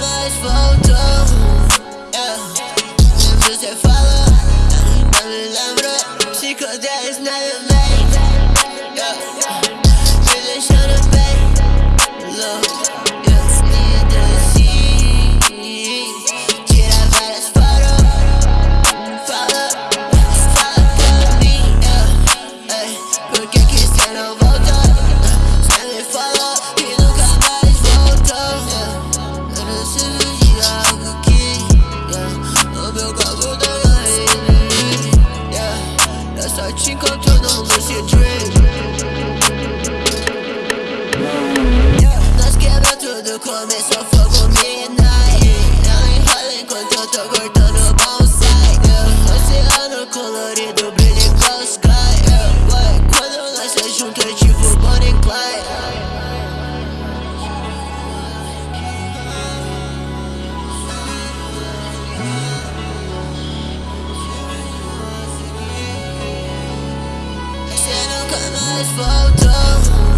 mais voltou yeah. Você fala, não me lembro Psicodéis na mente yeah. Começou fogo midnight Não enrola enquanto eu tô cortando bonsai. Oceano colorido, brilha igual sky. Quando nós se junto é tipo Bonnie Clyde nunca mais voltou. Você